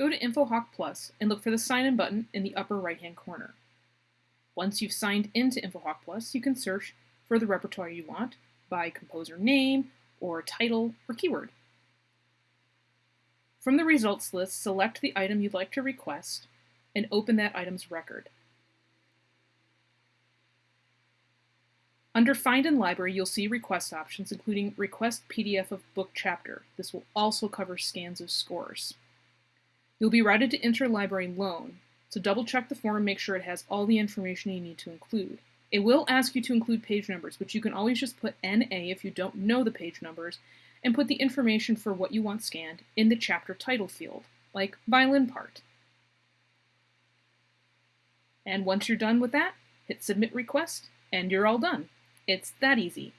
go to InfoHawk Plus and look for the Sign In button in the upper right-hand corner. Once you've signed into InfoHawk Plus, you can search for the repertoire you want by composer name or title or keyword. From the results list, select the item you'd like to request and open that item's record. Under Find in Library, you'll see request options, including Request PDF of Book Chapter. This will also cover scans of scores. You'll be routed to Interlibrary Loan, so double check the form and make sure it has all the information you need to include. It will ask you to include page numbers, but you can always just put NA if you don't know the page numbers, and put the information for what you want scanned in the chapter title field, like violin part. And once you're done with that, hit Submit Request, and you're all done. It's that easy.